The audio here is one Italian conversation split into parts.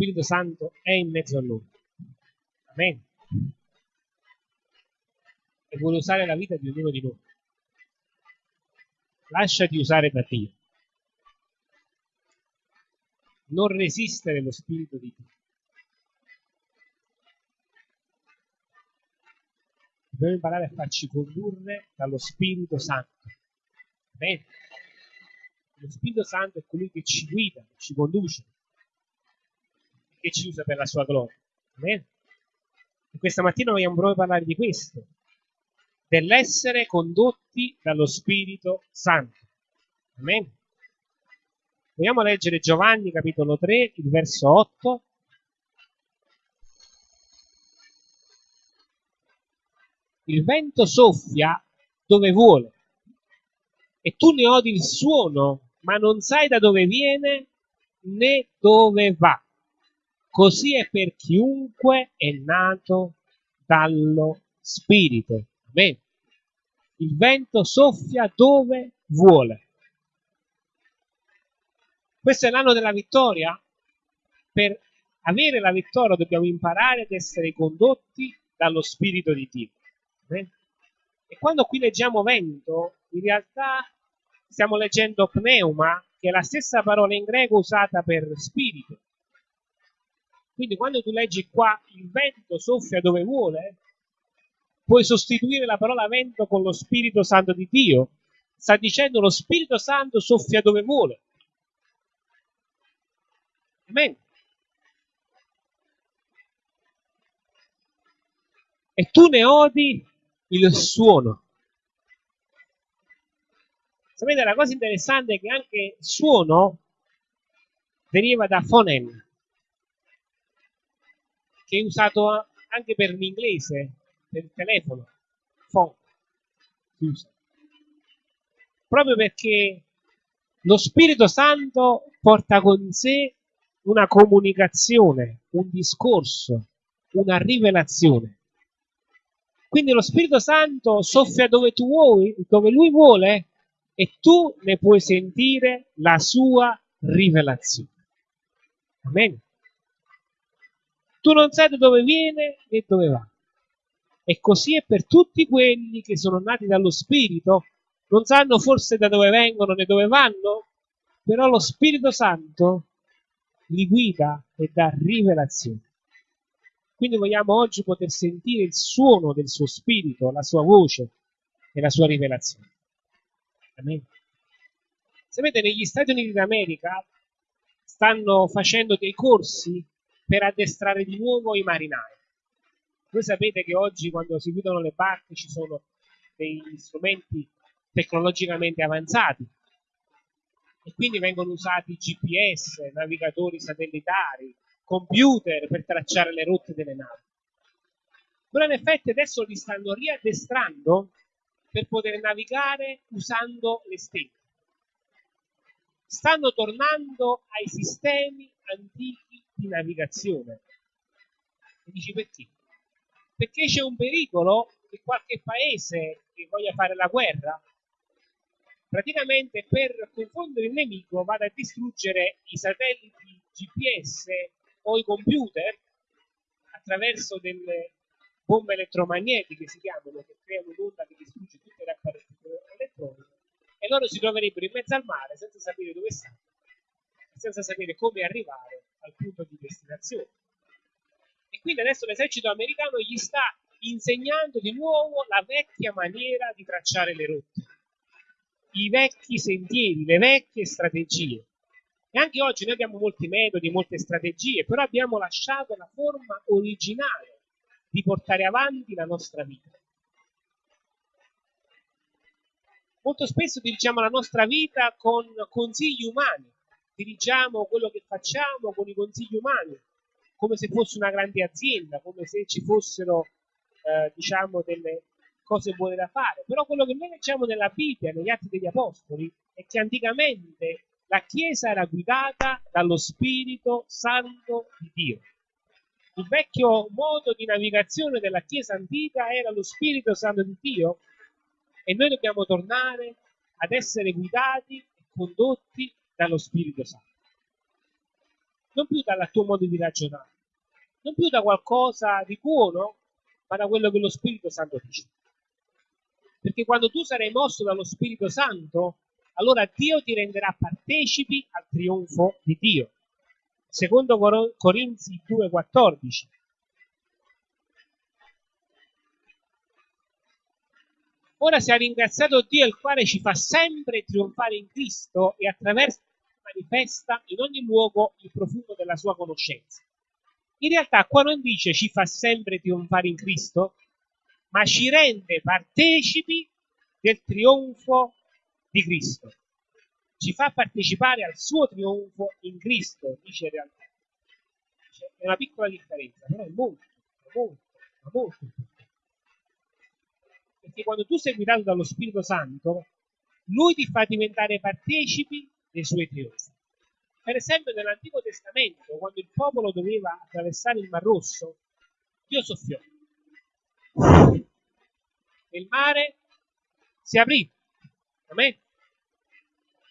Spirito Santo è in mezzo a noi. Amen. E vuole usare la vita di ognuno di noi. Lasciati usare da Dio. Non resistere lo Spirito di Dio. Dobbiamo imparare a farci condurre dallo Spirito Santo. Amen. Lo Spirito Santo è colui che ci guida, ci conduce, che ci usa per la sua gloria. Amen. E questa mattina vogliamo proprio parlare di questo, dell'essere condotti dallo Spirito Santo. Amen. Vogliamo leggere Giovanni capitolo 3, il verso 8. Il vento soffia dove vuole e tu ne odi il suono, ma non sai da dove viene né dove va. Così è per chiunque è nato dallo Spirito. Amen. Il vento soffia dove vuole. Questo è l'anno della vittoria. Per avere la vittoria dobbiamo imparare ad essere condotti dallo Spirito di Dio. Amen. E quando qui leggiamo vento, in realtà stiamo leggendo pneuma, che è la stessa parola in greco usata per spirito. Quindi quando tu leggi qua il vento soffia dove vuole, puoi sostituire la parola vento con lo Spirito Santo di Dio. Sta dicendo lo Spirito Santo soffia dove vuole. Amen. E tu ne odi il suono. Sapete, la cosa interessante è che anche suono deriva da phonem, che è usato anche per l'inglese, per il telefono, phone, si usa. Proprio perché lo Spirito Santo porta con sé una comunicazione, un discorso, una rivelazione. Quindi lo Spirito Santo soffia dove tu vuoi, dove lui vuole, e tu ne puoi sentire la sua rivelazione. Amen. Tu non sai da dove viene né dove va. E così è per tutti quelli che sono nati dallo Spirito, non sanno forse da dove vengono né dove vanno, però lo Spirito Santo li guida e dà rivelazione. Quindi vogliamo oggi poter sentire il suono del suo spirito, la sua voce e la sua rivelazione. Amen. Sapete, negli Stati Uniti d'America stanno facendo dei corsi per addestrare di nuovo i marinai. Voi sapete che oggi quando si guidano le barche ci sono degli strumenti tecnologicamente avanzati e quindi vengono usati GPS, navigatori satellitari, computer per tracciare le rotte delle navi. Però in effetti adesso li stanno riaddestrando per poter navigare usando le stelle. Stanno tornando ai sistemi antichi di navigazione. E dici perché? Perché c'è un pericolo che qualche paese che voglia fare la guerra praticamente per confondere il nemico vada a distruggere i satelliti GPS o i computer attraverso delle bombe elettromagnetiche si chiamano che creano un'onda che distrugge tutte le apparecchiature elettroniche e loro si troverebbero in mezzo al mare senza sapere dove stanno senza sapere come arrivare al punto di destinazione e quindi adesso l'esercito americano gli sta insegnando di nuovo la vecchia maniera di tracciare le rotte i vecchi sentieri, le vecchie strategie e anche oggi noi abbiamo molti metodi, molte strategie, però abbiamo lasciato la forma originale di portare avanti la nostra vita. Molto spesso dirigiamo la nostra vita con consigli umani, dirigiamo quello che facciamo con i consigli umani, come se fosse una grande azienda, come se ci fossero eh, diciamo delle cose buone da fare. Però quello che noi leggiamo nella Bibbia, negli Atti degli Apostoli, è che anticamente la Chiesa era guidata dallo Spirito Santo di Dio. Il vecchio modo di navigazione della Chiesa antica era lo Spirito Santo di Dio e noi dobbiamo tornare ad essere guidati e condotti dallo Spirito Santo. non più dal tuo modo di ragionare, non più da qualcosa di buono, ma da quello che lo Spirito Santo dice. Perché quando tu sarai mosso dallo Spirito Santo, allora Dio ti renderà partecipi al trionfo di Dio. Secondo Corinzi 2,14. Ora sia ringraziato Dio il quale ci fa sempre trionfare in Cristo e attraverso manifesta in ogni luogo il profumo della sua conoscenza. In realtà qua non dice ci fa sempre trionfare in Cristo, ma ci rende partecipi del trionfo di Cristo. Ci fa partecipare al suo trionfo in Cristo, dice in realtà. È una piccola differenza, però è molto, molto, molto importante. Perché quando tu sei guidato dallo Spirito Santo, lui ti fa diventare partecipi dei suoi trionfi. Per esempio, nell'Antico Testamento, quando il popolo doveva attraversare il Mar Rosso, Dio soffiò. E il mare si aprì. Amen.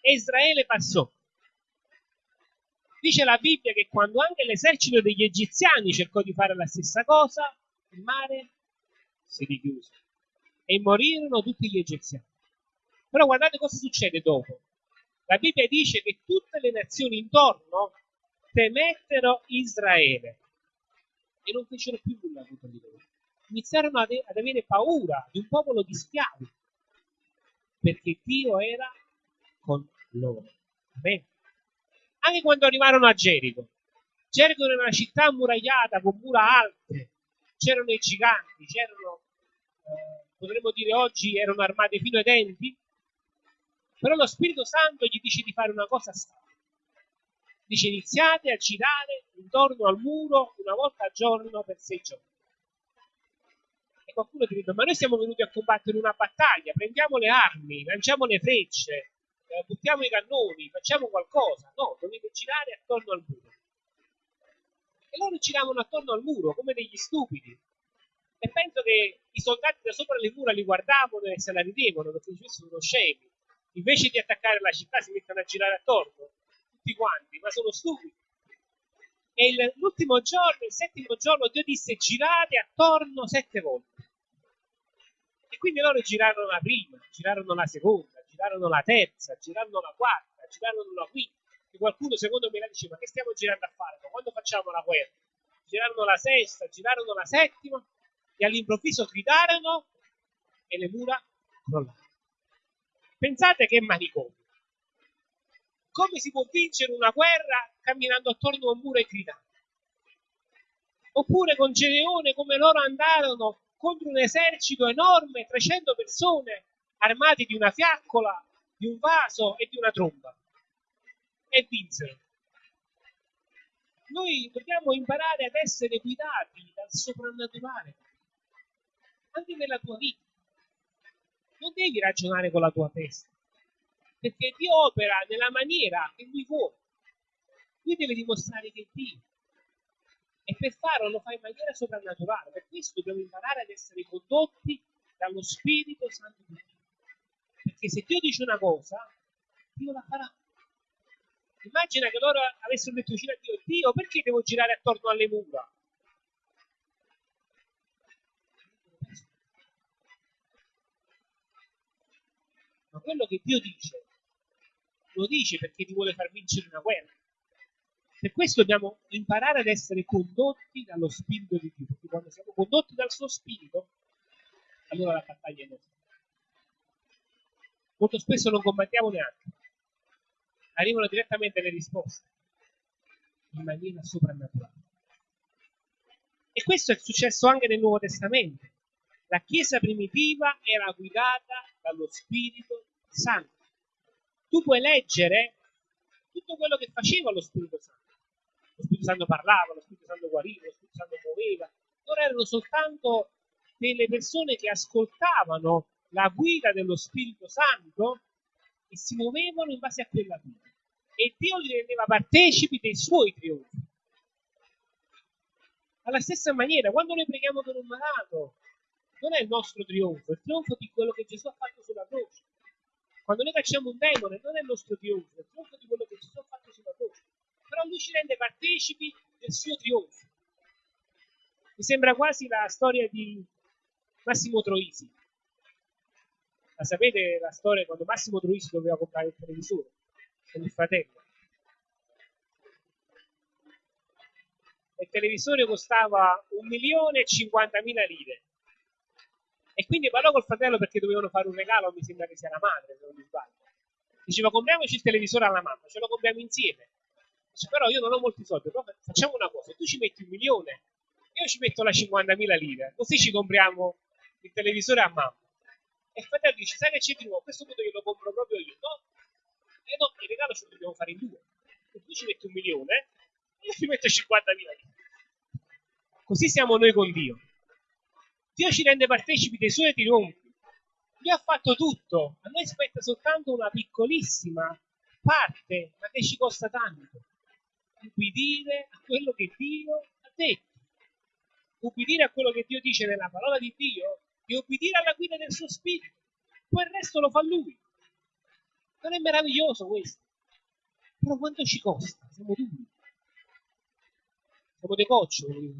E Israele passò. Dice la Bibbia che quando anche l'esercito degli egiziani cercò di fare la stessa cosa, il mare si richiuse e morirono tutti gli egiziani. Però guardate cosa succede dopo. La Bibbia dice che tutte le nazioni intorno temettero Israele e non fecero più nulla contro di loro. Iniziarono ad, ad avere paura di un popolo di schiavi perché Dio era con loro. Amen. Anche quando arrivarono a Gerico. Gerico era una città ammuragliata con mura alte, c'erano i giganti, c'erano, eh, potremmo dire oggi, erano armati fino ai denti, però lo Spirito Santo gli dice di fare una cosa strana. Dice iniziate a girare intorno al muro una volta al giorno per sei giorni. E qualcuno ti dice, ma noi siamo venuti a combattere una battaglia, prendiamo le armi, lanciamo le frecce, eh, buttiamo i cannoni, facciamo qualcosa. No, dovete girare attorno al muro. E loro giravano attorno al muro come degli stupidi. E penso che i soldati da sopra le mura li guardavano e se la ridevano perché sono scemi invece di attaccare la città si mettono a girare attorno, tutti quanti, ma sono stupidi. E l'ultimo giorno, il settimo giorno, Dio disse girate attorno sette volte. E quindi loro girarono la prima, girarono la seconda, girarono la terza, girarono la quarta, girarono la quinta. E qualcuno secondo me la dice, ma che stiamo girando a fare? Quando facciamo la guerra? Girarono la sesta, girarono la settima e all'improvviso gridarono e le mura crollarono. Pensate che manicomio. Come si può vincere una guerra camminando attorno a un muro e gridando? Oppure con Gedeone come loro andarono contro un esercito enorme, 300 persone armati di una fiaccola, di un vaso e di una tromba. E vinsero. Noi dobbiamo imparare ad essere guidati dal soprannaturale, anche nella tua vita non devi ragionare con la tua testa, perché Dio opera nella maniera che Lui vuole. Lui deve dimostrare che è Dio. E per farlo lo fa in maniera soprannaturale. Per questo dobbiamo imparare ad essere condotti dallo Spirito Santo di Dio. Perché se Dio dice una cosa, Dio la farà. Immagina che loro avessero detto vicino a Dio, Dio, perché devo girare attorno alle mura? Quello che Dio dice lo dice perché ti vuole far vincere una guerra. Per questo dobbiamo imparare ad essere condotti dallo Spirito di Dio, perché quando siamo condotti dal suo Spirito, allora la battaglia è nostra. Molto spesso non combattiamo neanche, arrivano direttamente le risposte in maniera soprannaturale. E questo è successo anche nel Nuovo Testamento. La Chiesa primitiva era guidata dallo Spirito Santo. Tu puoi leggere tutto quello che faceva lo Spirito Santo. Lo Spirito Santo parlava, lo Spirito Santo guariva, lo Spirito Santo muoveva. Loro erano soltanto delle persone che ascoltavano la guida dello Spirito Santo e si muovevano in base a quella guida. E Dio li rendeva partecipi dei suoi trionfi. Alla stessa maniera, quando noi preghiamo per un malato, non è il nostro trionfo, è il trionfo di quello che Gesù ha fatto sulla croce. Quando noi cacciamo un demone, non è il nostro trionfo, è il trionfo di quello che Gesù ha fatto sulla croce. però lui ci rende partecipi del suo trionfo. Mi sembra quasi la storia di Massimo Troisi. La sapete la storia quando Massimo Troisi doveva comprare il televisore con il fratello? Il televisore costava un milione e cinquantamila lire. E quindi parlò col fratello perché dovevano fare un regalo, mi sembra che sia la madre, se non mi sbaglio. Diceva compriamoci il televisore alla mamma, ce lo compriamo insieme. Dice, però io non ho molti soldi, però facciamo una cosa, tu ci metti un milione, io ci metto la 50.000 lire, così ci compriamo il televisore a mamma. E il fratello dice, sai che c'è di nuovo, a questo punto io lo compro proprio io. No, e eh no, il regalo ce lo dobbiamo fare in due. E tu ci metti un milione, io ci metto 50.000 lire. Così siamo noi con Dio. Dio ci rende partecipi dei suoi trionfi. Dio ha fatto tutto, a noi spetta soltanto una piccolissima parte, ma che ci costa tanto. Ubbidire a quello che Dio ha detto. Ubbidire a quello che Dio dice nella parola di Dio e ubbidire alla guida del suo spirito. Poi il resto lo fa lui. Non è meraviglioso questo? Però quanto ci costa? Siamo duri. Siamo dei coccioli.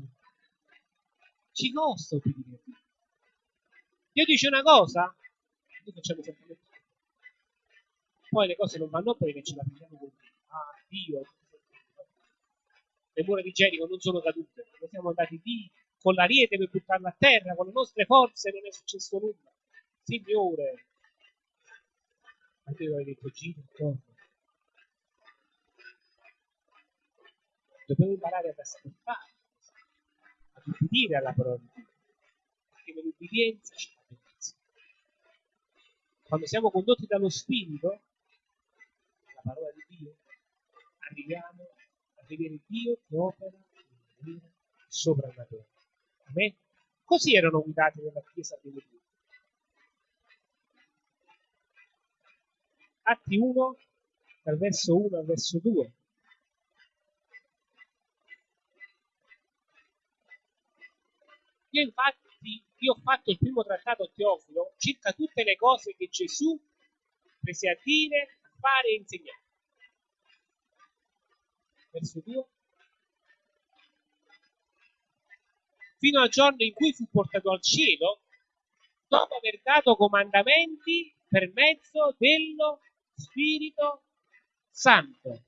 Ci costa obbedire. Dio dice una cosa, noi facciamo sempre poi le cose non vanno bene ce la prendiamo con ah Dio. Le mura di Gerico non sono cadute. Noi siamo andati lì con l'ariete per buttarla a terra con le nostre forze non è successo nulla. Signore. Ma tu avevi detto giro intorno dobbiamo imparare ad ascoltare ad ubbidire alla parola di Dio. Perché la benedizione quando siamo condotti dallo Spirito la parola di Dio, arriviamo a vedere Dio che opera in maniera soprannaturale. Così erano guidati nella Chiesa Dio. Atti 1, dal verso 1 al verso 2. Io infatti, io ho fatto il primo trattato a Teofilo circa tutte le cose che Gesù prese a dire fare e insegnare. Verso 2. Fino al giorno in cui fu portato al cielo, dopo aver dato comandamenti per mezzo dello Spirito Santo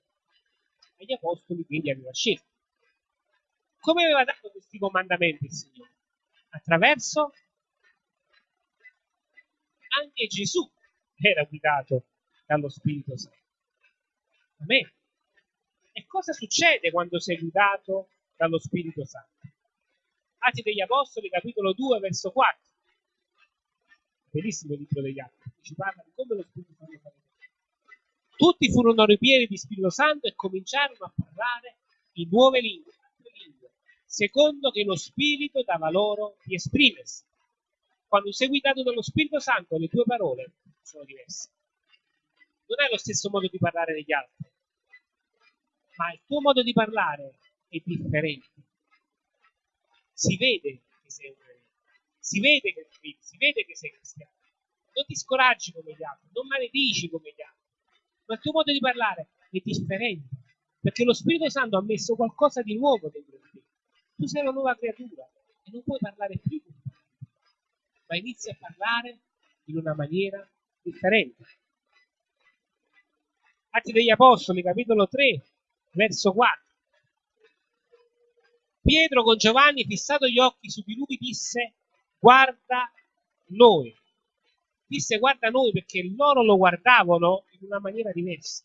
agli apostoli che egli aveva scelto. Come aveva dato questi comandamenti il Signore? Attraverso anche Gesù era guidato dallo Spirito Santo. Amen. E cosa succede quando sei guidato dallo Spirito Santo? Atti degli Apostoli, capitolo 2, verso 4. Bellissimo il libro degli Atti, ci parla di come lo Spirito Santo fa Tutti furono ripieni di Spirito Santo e cominciarono a parlare in nuove lingue, secondo che lo Spirito dava loro di esprimersi. Quando sei guidato dallo Spirito Santo, le tue parole sono diverse non è lo stesso modo di parlare degli altri, ma il tuo modo di parlare è differente. Si vede che sei un si vede che credi, si vede che sei cristiano. Non ti scoraggi come gli altri, non maledici come gli altri, ma il tuo modo di parlare è differente, perché lo Spirito Santo ha messo qualcosa di nuovo dentro di te. Tu sei una nuova creatura e non puoi parlare più come ma inizi a parlare in una maniera differente. Atti degli Apostoli, capitolo 3, verso 4. Pietro con Giovanni, fissato gli occhi su di lui, disse, guarda noi. Disse guarda noi perché loro lo guardavano in una maniera diversa.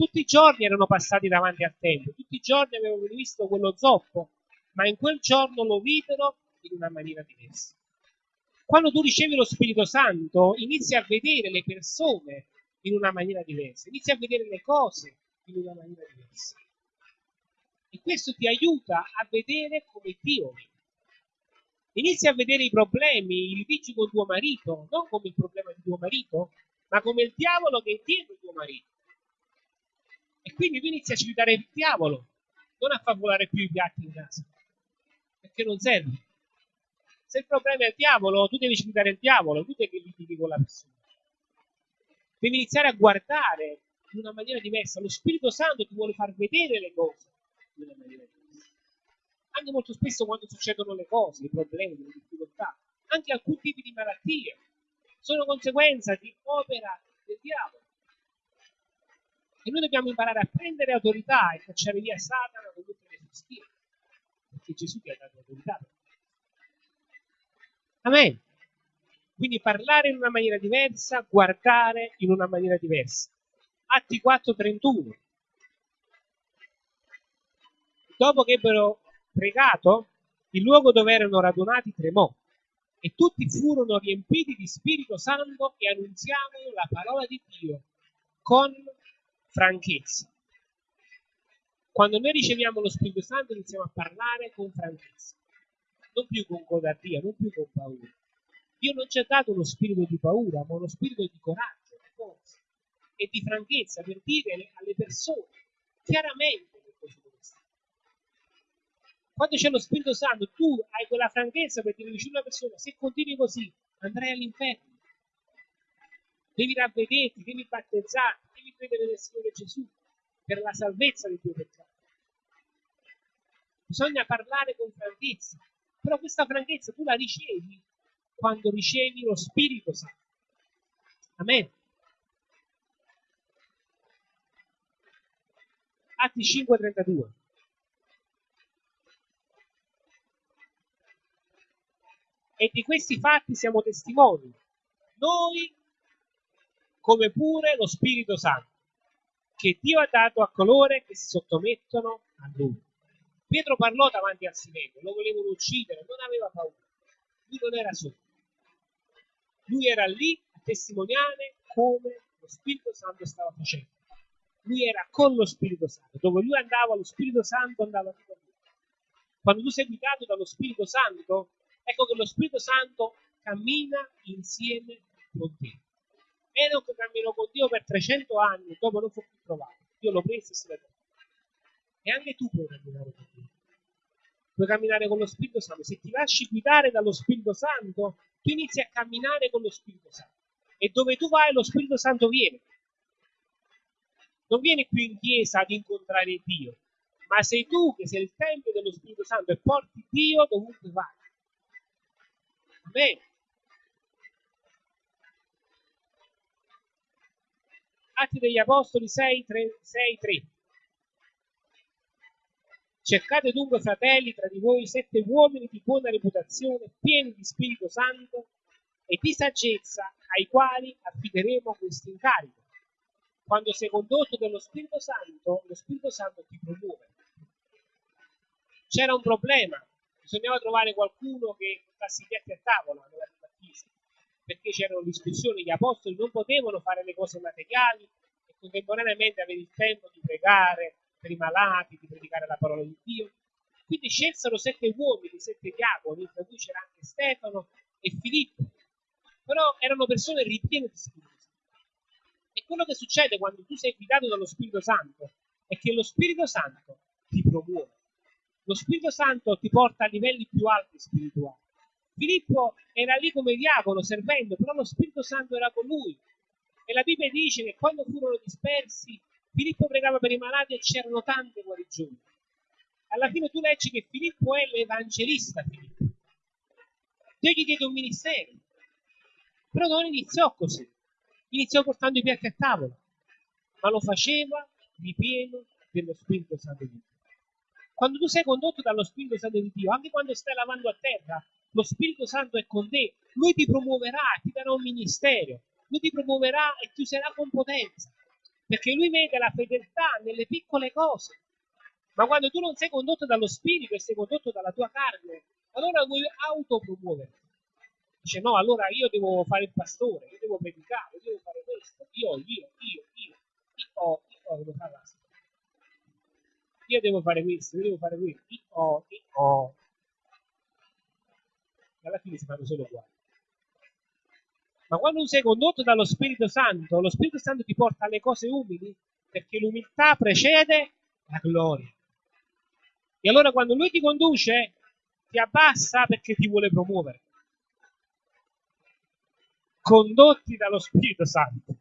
Tutti i giorni erano passati davanti al Tempio, tutti i giorni avevano visto quello zoppo, ma in quel giorno lo videro in una maniera diversa. Quando tu ricevi lo Spirito Santo, inizi a vedere le persone in una maniera diversa, inizi a vedere le cose in una maniera diversa. E questo ti aiuta a vedere come Dio vede. Inizi a vedere i problemi, i litigi con tuo marito, non come il problema di tuo marito, ma come il diavolo che è dietro tuo marito. E quindi tu inizi a citare il diavolo, non a far volare più i piatti in casa, perché non serve. Se il problema è il diavolo, tu devi citare il diavolo, tu devi litigare con la persona. Devi iniziare a guardare in una maniera diversa. Lo Spirito Santo ti vuole far vedere le cose in una maniera diversa. Anche molto spesso quando succedono le cose, i problemi, le difficoltà, anche alcuni tipi di malattie, sono conseguenza di opera del diavolo. E noi dobbiamo imparare a prendere autorità e cacciare via Satana con tutte le sue spiriti. Perché Gesù ti ha dato autorità. Amen. Quindi parlare in una maniera diversa, guardare in una maniera diversa. Atti 4:31. Dopo che ebbero pregato, il luogo dove erano radunati tremò e tutti furono riempiti di Spirito Santo e annunziavano la parola di Dio con franchezza. Quando noi riceviamo lo Spirito Santo iniziamo a parlare con franchezza, non più con codardia, non più con paura. Dio non ci ha dato uno spirito di paura, ma uno spirito di coraggio, di forza e di franchezza per dire alle persone chiaramente che cosa deve stare. Quando c'è lo Spirito Santo, tu hai quella franchezza per dire vicino a una persona, se continui così andrai all'inferno. Devi ravvederti, devi battezzarti, devi credere nel Signore Gesù per la salvezza del tuo peccato. Bisogna parlare con franchezza, però questa franchezza tu la ricevi quando ricevi lo Spirito Santo. Amen. Atti 5:32. E di questi fatti siamo testimoni, noi come pure lo Spirito Santo, che Dio ha dato a coloro che si sottomettono a Lui. Pietro parlò davanti al Sinedrio, lo volevano uccidere, non aveva paura, lui non era solo. Lui era lì a testimoniare come lo Spirito Santo stava facendo. Lui era con lo Spirito Santo. Dove lui andava, lo Spirito Santo andava con lui. Quando tu sei guidato dallo Spirito Santo, ecco che lo Spirito Santo cammina insieme con te. Enoch camminò con Dio per 300 anni dopo non fu più trovato. Dio lo prese e se ne tornò. E anche tu puoi camminare con Dio. Puoi camminare con lo Spirito Santo. Se ti lasci guidare dallo Spirito Santo, tu inizi a camminare con lo Spirito Santo. E dove tu vai, lo Spirito Santo viene. Non viene qui in chiesa ad incontrare Dio, ma sei tu che sei il Tempio dello Spirito Santo e porti Dio dovunque vai. Amen. Atti degli Apostoli 6, 3, 6, 3. Cercate dunque, fratelli, tra di voi sette uomini di buona reputazione, pieni di Spirito Santo e di saggezza, ai quali affideremo questo incarico. Quando sei condotto dallo Spirito Santo, lo Spirito Santo ti promuove. C'era un problema, bisognava trovare qualcuno che portasse i piatti a tavola nella perché c'erano discussioni, gli apostoli non potevano fare le cose materiali e contemporaneamente avere il tempo di pregare, per i malati, di predicare la parola di Dio. Quindi scelsero sette uomini, sette diavoli, tra cui c'era anche Stefano e Filippo. Però erano persone ripiene di Spirito. E quello che succede quando tu sei guidato dallo Spirito Santo è che lo Spirito Santo ti promuove. Lo Spirito Santo ti porta a livelli più alti spirituali. Filippo era lì come diavolo servendo, però lo Spirito Santo era con lui. E la Bibbia dice che quando furono dispersi, Filippo pregava per i malati e c'erano tante guarigioni. Alla fine tu leggi che Filippo è l'evangelista Filippo. Dio gli diede un ministero. Però non iniziò così. Iniziò portando i piatti a tavola, ma lo faceva ripieno dello Spirito Santo di Dio. Quando tu sei condotto dallo Spirito Santo di Dio, anche quando stai lavando a terra, lo Spirito Santo è con te, lui ti promuoverà, ti darà un ministero, lui ti promuoverà e ti userà con potenza perché lui vede la fedeltà nelle piccole cose. Ma quando tu non sei condotto dallo spirito e sei condotto dalla tua carne, allora vuoi autopromuoverti. Dice no, allora io devo fare il pastore, io devo predicare, io devo fare questo, io, io, io, io, io, io devo fare la Io devo fare questo, io devo fare questo, io, io. E alla fine si fanno solo uguali. Ma quando sei condotto dallo Spirito Santo, lo Spirito Santo ti porta alle cose umili perché l'umiltà precede la gloria. E allora quando lui ti conduce, ti abbassa perché ti vuole promuovere. Condotti dallo Spirito Santo.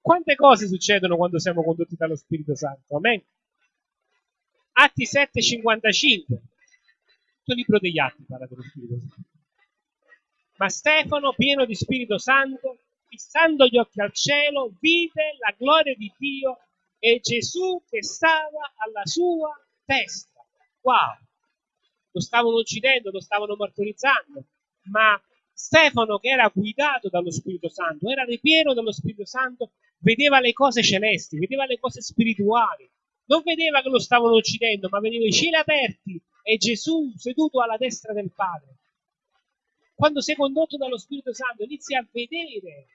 Quante cose succedono quando siamo condotti dallo Spirito Santo? Amen. Atti 7,55. Tutto il libro degli Atti parla dello Spirito Santo. Ma Stefano, pieno di Spirito Santo, fissando gli occhi al cielo, vide la gloria di Dio e Gesù che stava alla sua destra. Wow! Lo stavano uccidendo, lo stavano martorizzando, ma Stefano, che era guidato dallo Spirito Santo, era ripieno dello Spirito Santo, vedeva le cose celesti, vedeva le cose spirituali. Non vedeva che lo stavano uccidendo, ma vedeva i cieli aperti e Gesù seduto alla destra del Padre. Quando sei condotto dallo Spirito Santo, inizi a vedere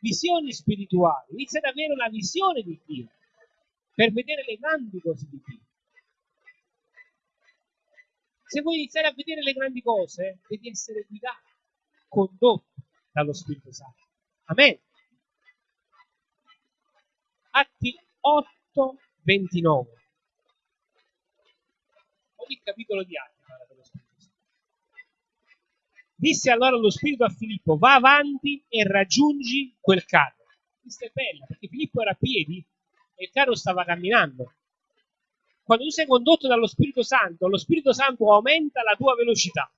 visioni spirituali, inizi ad avere una visione di Dio per vedere le grandi cose di Dio. Se vuoi iniziare a vedere le grandi cose, devi essere guidato, condotto dallo Spirito Santo. Amen. Atti 8, 29. Ogni capitolo di Atti parla dello Spirito. Disse allora lo Spirito a Filippo, va avanti e raggiungi quel carro. Questa è bella, perché Filippo era a piedi e il carro stava camminando. Quando tu sei condotto dallo Spirito Santo, lo Spirito Santo aumenta la tua velocità.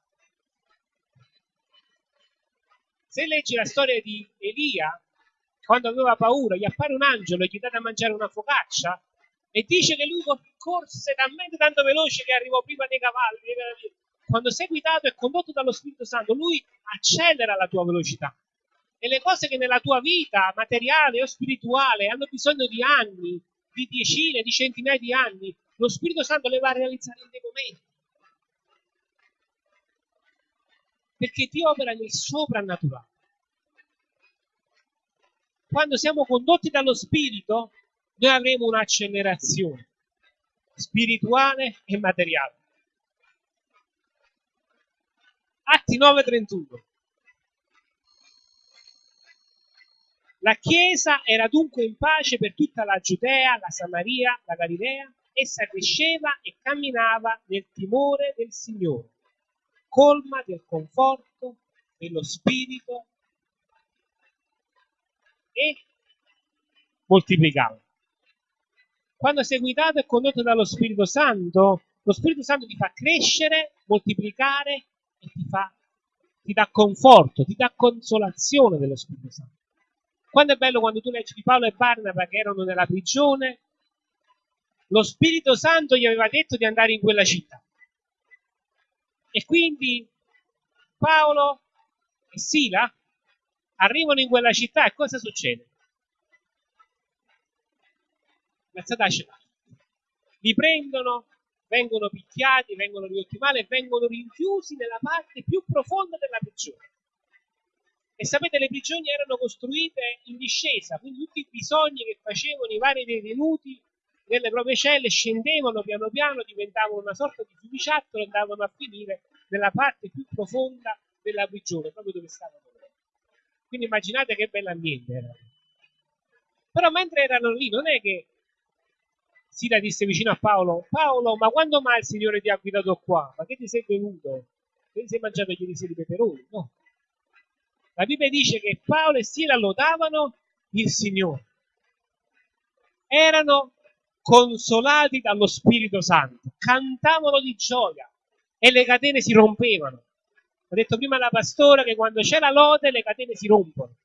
Se leggi la storia di Elia, quando aveva paura, gli appare un angelo e gli dà da mangiare una focaccia e dice che lui corse talmente tanto veloce che arrivò prima dei cavalli. Quando sei guidato e condotto dallo Spirito Santo, lui accelera la tua velocità. E le cose che nella tua vita materiale o spirituale hanno bisogno di anni, di decine, di centinaia di anni, lo Spirito Santo le va a realizzare in dei momenti. Perché ti opera nel soprannaturale quando siamo condotti dallo Spirito, noi avremo un'accelerazione spirituale e materiale. Atti 9:31. La Chiesa era dunque in pace per tutta la Giudea, la Samaria, la Galilea, essa cresceva e camminava nel timore del Signore, colma del conforto dello Spirito e moltiplicare. Quando sei guidato e condotto dallo Spirito Santo, lo Spirito Santo ti fa crescere, moltiplicare e ti, fa, ti dà conforto, ti dà consolazione dello Spirito Santo. Quando è bello quando tu leggi di Paolo e Barnaba che erano nella prigione, lo Spirito Santo gli aveva detto di andare in quella città. E quindi Paolo e Sila arrivano in quella città e cosa succede? Li prendono, vengono picchiati, vengono ridotti male e vengono rinchiusi nella parte più profonda della prigione. E sapete, le prigioni erano costruite in discesa, quindi tutti i bisogni che facevano i vari detenuti nelle proprie celle scendevano piano piano, diventavano una sorta di fiumiciattolo e andavano a finire nella parte più profonda della prigione, proprio dove stavano quindi immaginate che bell'ambiente era. Però mentre erano lì, non è che Sila disse vicino a Paolo, Paolo, ma quando mai il Signore ti ha guidato qua? Ma che ti sei venuto? Che ti sei mangiato gli risi di peperoni? No. La Bibbia dice che Paolo e Sila lodavano il Signore. Erano consolati dallo Spirito Santo, cantavano di gioia e le catene si rompevano. Ho detto prima alla pastora che quando c'è la lode le catene si rompono.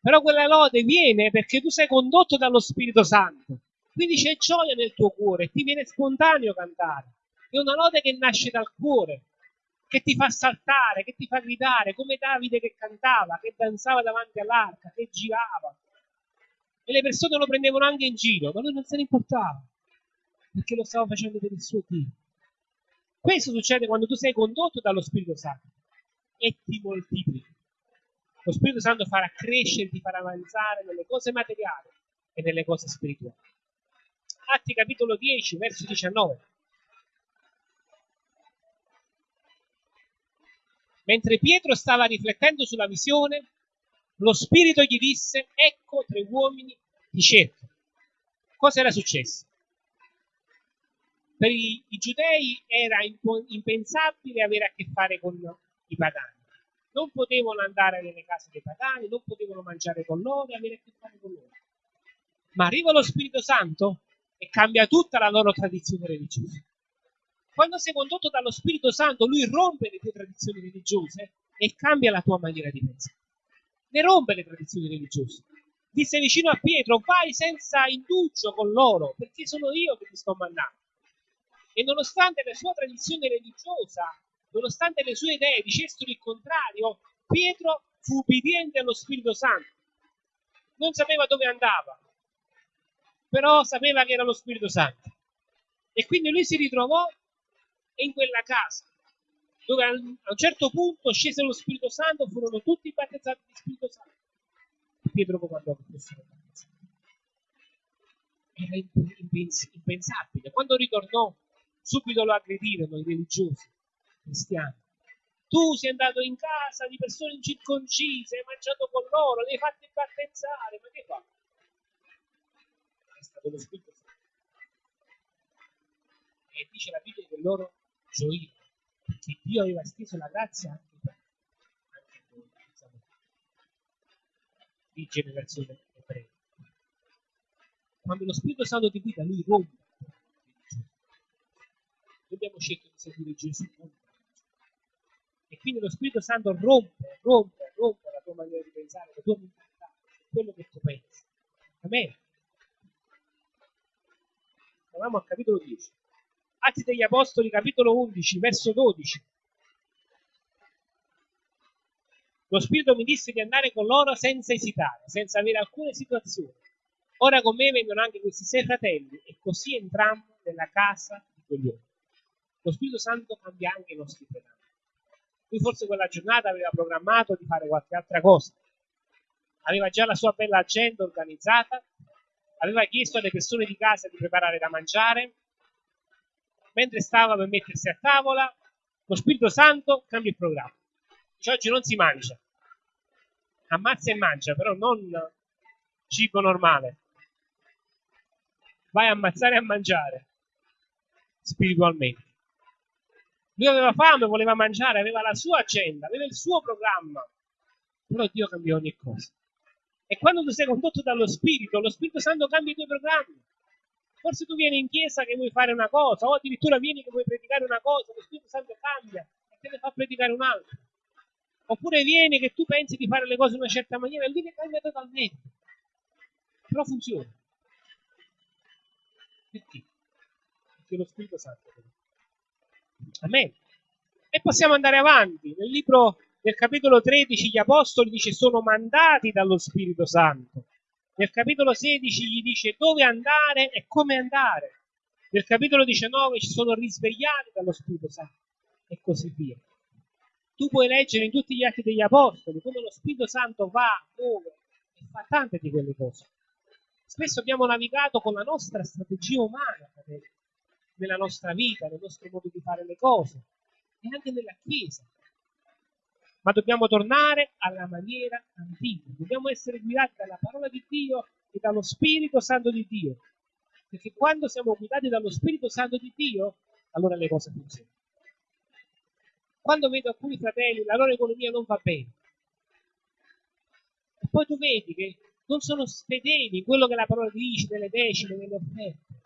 Però quella lode viene perché tu sei condotto dallo Spirito Santo. Quindi c'è gioia nel tuo cuore, ti viene spontaneo cantare. È una lode che nasce dal cuore, che ti fa saltare, che ti fa gridare, come Davide che cantava, che danzava davanti all'arca, che girava. E le persone lo prendevano anche in giro, ma lui non se ne importava, perché lo stava facendo per il suo Dio. Questo succede quando tu sei condotto dallo Spirito Santo e ti moltiplichi. Lo Spirito Santo farà crescere, ti farà avanzare nelle cose materiali e nelle cose spirituali. Atti capitolo 10, verso 19. Mentre Pietro stava riflettendo sulla visione, lo Spirito gli disse, ecco tre uomini ti cercano. Cosa era successo? per i, i giudei era impensabile avere a che fare con i pagani. Non potevano andare nelle case dei pagani, non potevano mangiare con loro avere a che fare con loro. Ma arriva lo Spirito Santo e cambia tutta la loro tradizione religiosa. Quando sei condotto dallo Spirito Santo, lui rompe le tue tradizioni religiose e cambia la tua maniera di pensare. Ne rompe le tradizioni religiose. Disse vicino a Pietro, vai senza indugio con loro, perché sono io che ti sto mandando. E nonostante la sua tradizione religiosa, nonostante le sue idee dicessero il contrario, Pietro fu ubbidiente allo Spirito Santo. Non sapeva dove andava, però sapeva che era lo Spirito Santo. E quindi lui si ritrovò in quella casa, dove a un certo punto scese lo Spirito Santo, furono tutti battezzati di Spirito Santo. Pietro comandò che fossero battezzati. Era impensabile. Quando ritornò, subito lo aggredirono i religiosi cristiani. Tu sei andato in casa di persone incirconcise, hai mangiato con loro, li hai fatti battezzare, ma che fa? È stato lo Spirito Santo. E dice la Bibbia che loro gioirono, perché Dio aveva steso la grazia anche per anche noi, diciamo, di generazione ebrea. Quando lo Spirito Santo ti guida, lui rompe. Dobbiamo scegliere di seguire Gesù. E quindi lo Spirito Santo rompe, rompe, rompe la tua maniera di pensare, la tua mentalità, quello che tu pensi. Amen. Andiamo al capitolo 10. Atti degli Apostoli, capitolo 11, verso 12. Lo Spirito mi disse di andare con loro senza esitare, senza avere alcuna situazione. Ora con me vengono anche questi sei fratelli e così entrammo nella casa di quegli uomini. Lo Spirito Santo cambia anche i nostri programmi. Lui forse quella giornata aveva programmato di fare qualche altra cosa. Aveva già la sua bella agenda organizzata, aveva chiesto alle persone di casa di preparare da mangiare. Mentre stava per mettersi a tavola, lo Spirito Santo cambia il programma. Dice, oggi non si mangia. Ammazza e mangia, però non cibo normale. Vai a ammazzare e a mangiare spiritualmente. Lui aveva fame, voleva mangiare, aveva la sua agenda, aveva il suo programma. Però Dio cambia ogni cosa. E quando tu sei condotto dallo Spirito, lo Spirito Santo cambia i tuoi programmi. Forse tu vieni in chiesa che vuoi fare una cosa, o addirittura vieni che vuoi predicare una cosa, lo Spirito Santo cambia e te ne fa predicare un'altra. Oppure vieni che tu pensi di fare le cose in una certa maniera e lui le cambia totalmente. Però funziona. Perché? Perché lo Spirito Santo. Amen. E possiamo andare avanti. Nel libro del capitolo 13 gli apostoli dice sono mandati dallo Spirito Santo. Nel capitolo 16 gli dice dove andare e come andare. Nel capitolo 19 ci sono risvegliati dallo Spirito Santo e così via. Tu puoi leggere in tutti gli atti degli apostoli come lo Spirito Santo va, muove e fa tante di quelle cose. Spesso abbiamo navigato con la nostra strategia umana, nella nostra vita, nel nostro modo di fare le cose e anche nella Chiesa. Ma dobbiamo tornare alla maniera antica, dobbiamo essere guidati dalla parola di Dio e dallo Spirito Santo di Dio. Perché quando siamo guidati dallo Spirito Santo di Dio, allora le cose funzionano. Quando vedo alcuni fratelli, la loro economia non va bene, e poi tu vedi che non sono fedeli in quello che la parola dice, nelle decine, nelle offerte,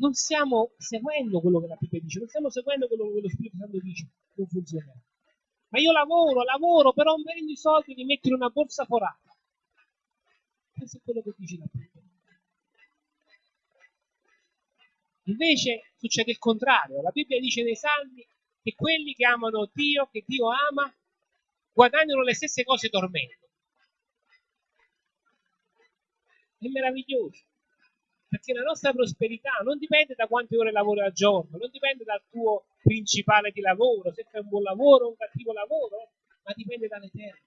non stiamo seguendo quello che la Bibbia dice, non stiamo seguendo quello che lo Spirito Santo dice, non funziona. Ma io lavoro, lavoro, però non prendo i soldi li metto in una borsa forata. Questo è quello che dice la Bibbia. Invece succede il contrario. La Bibbia dice nei Salmi che quelli che amano Dio, che Dio ama, guadagnano le stesse cose dormendo. È meraviglioso perché la nostra prosperità non dipende da quante ore lavori al giorno, non dipende dal tuo principale di lavoro, se fai un buon lavoro o un cattivo lavoro, ma dipende dall'Eterno.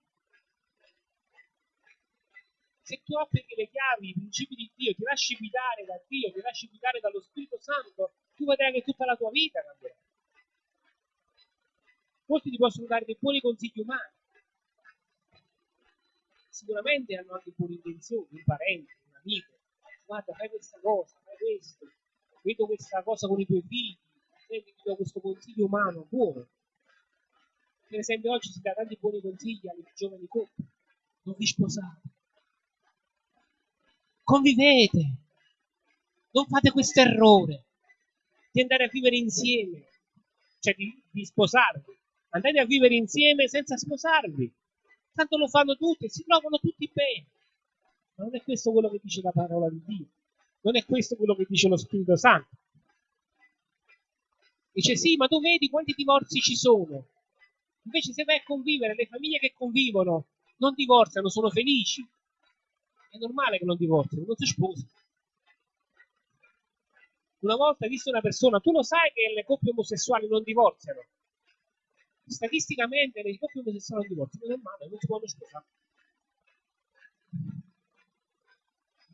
Se tu applichi le chiavi, i principi di Dio, ti lasci guidare da Dio, ti lasci guidare dallo Spirito Santo, tu vedrai che tutta la tua vita cambierà. Molti ti possono dare dei buoni consigli umani. Sicuramente hanno anche buone intenzioni, un parente, un amico, guarda, fai questa cosa, fai questo, vedo questa cosa con i tuoi figli, ti do questo consiglio umano, buono. Per esempio oggi si dà tanti buoni consigli alle giovani coppie, non vi sposate. convivete, non fate questo errore di andare a vivere insieme, cioè di, di sposarvi. Andate a vivere insieme senza sposarvi. Tanto lo fanno tutti, si trovano tutti bene. Ma non è questo quello che dice la parola di Dio. Non è questo quello che dice lo Spirito Santo. Dice sì, ma tu vedi quanti divorzi ci sono. Invece se vai a convivere, le famiglie che convivono non divorziano, sono felici. È normale che non divorzino, non si sposano. Una volta visto una persona, tu lo sai che le coppie omosessuali non divorziano. Statisticamente le coppie omosessuali non divorziano, non è male, non si possono sposare.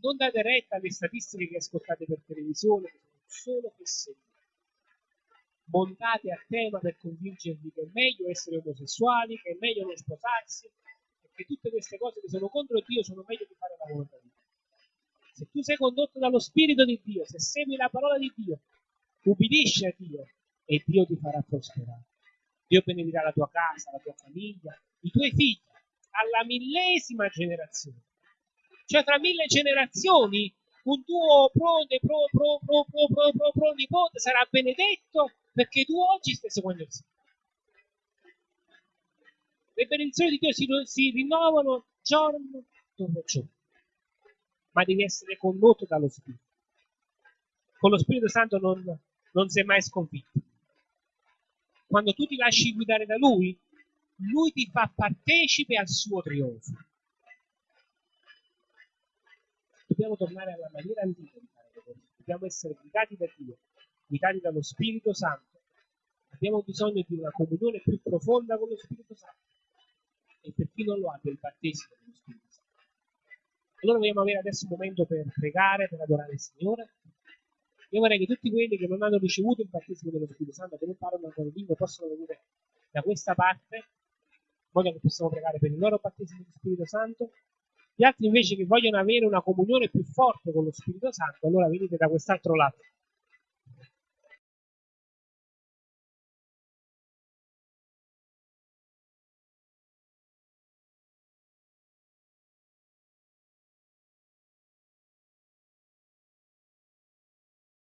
Non date retta alle statistiche che ascoltate per televisione, che sono solo fesserie. Montate a tema per convincervi che è meglio essere omosessuali, che è meglio non sposarsi, e che tutte queste cose che sono contro Dio sono meglio di fare la volontà di Dio. Se tu sei condotto dallo Spirito di Dio, se segui la parola di Dio, ubbidisci a Dio e Dio ti farà prosperare. Dio benedirà la tua casa, la tua famiglia, i tuoi figli, alla millesima generazione. Cioè tra mille generazioni un tuo prode, pro, pro, pro, pro, pro, pro, pro nipote sarà benedetto perché tu oggi stai seguendo il Signore. Le benedizioni di Dio si, si rinnovano giorno dopo giorno ma devi essere condotto dallo Spirito. Con lo Spirito Santo non, non sei mai sconfitto. Quando tu ti lasci guidare da Lui, Lui ti fa partecipe al suo trionfo. Dobbiamo tornare alla maniera antica di fare le cose. Dobbiamo essere guidati da Dio, guidati dallo Spirito Santo. Abbiamo bisogno di una comunione più profonda con lo Spirito Santo. E per chi non lo ha, del battesimo dello Spirito Santo. Allora vogliamo avere adesso un momento per pregare, per adorare il Signore. Io vorrei che tutti quelli che non hanno ricevuto il battesimo dello Spirito Santo, che non parlano ancora in lingua, possano venire da questa parte, in modo che possiamo pregare per il loro battesimo dello Spirito Santo. Gli altri invece che vogliono avere una comunione più forte con lo Spirito Santo, allora venite da quest'altro lato.